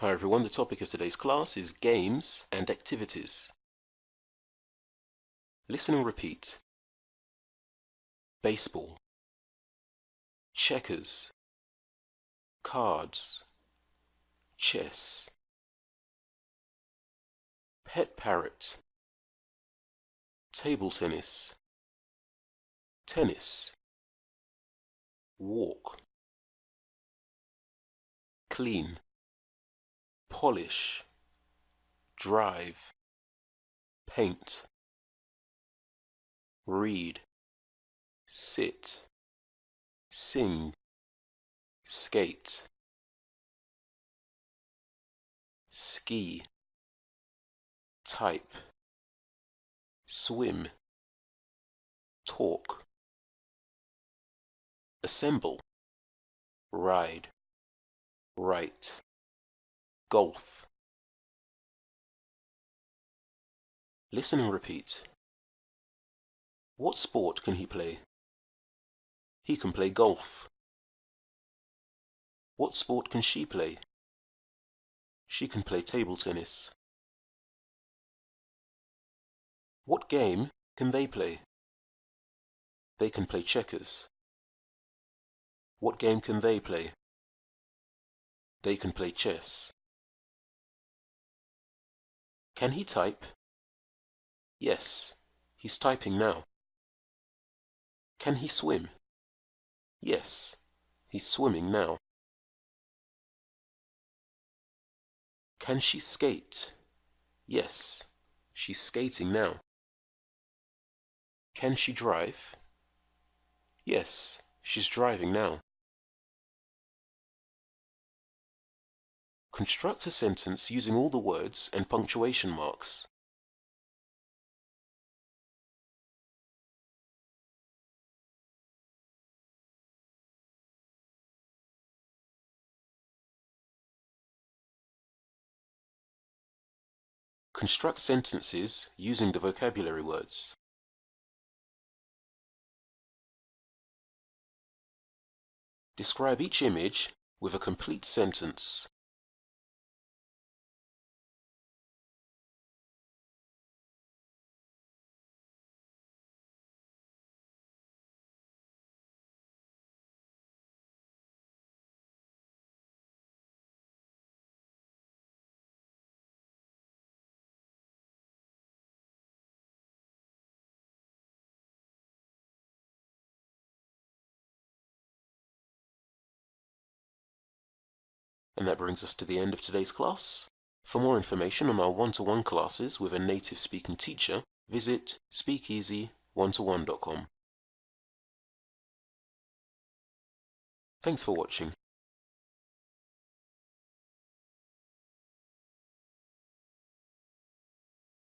Hi everyone, the topic of today's class is games and activities. Listen and repeat. Baseball. Checkers. Cards. Chess. Pet parrot. Table tennis. Tennis. Walk. Clean polish, drive, paint, read, sit, sing, skate, ski, type, swim, talk, assemble, ride, write golf. Listen and repeat. What sport can he play? He can play golf. What sport can she play? She can play table tennis. What game can they play? They can play checkers. What game can they play? They can play chess. Can he type? Yes, he's typing now. Can he swim? Yes, he's swimming now. Can she skate? Yes, she's skating now. Can she drive? Yes, she's driving now. Construct a sentence using all the words and punctuation marks. Construct sentences using the vocabulary words. Describe each image with a complete sentence. And that brings us to the end of today's class. For more information on our one-to-one -one classes with a native speaking teacher, visit speakeasy1to1.com. Thanks for watching.